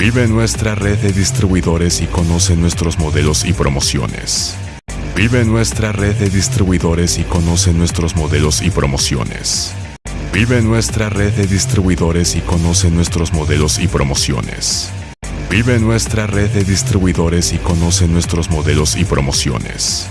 Vive nuestra red de distribuidores y conoce nuestros modelos y promociones. Vive nuestra red de distribuidores y conoce nuestros modelos y promociones. Vive nuestra red de distribuidores y conoce nuestros modelos y promociones. Vive nuestra red de distribuidores y conoce nuestros modelos y promociones.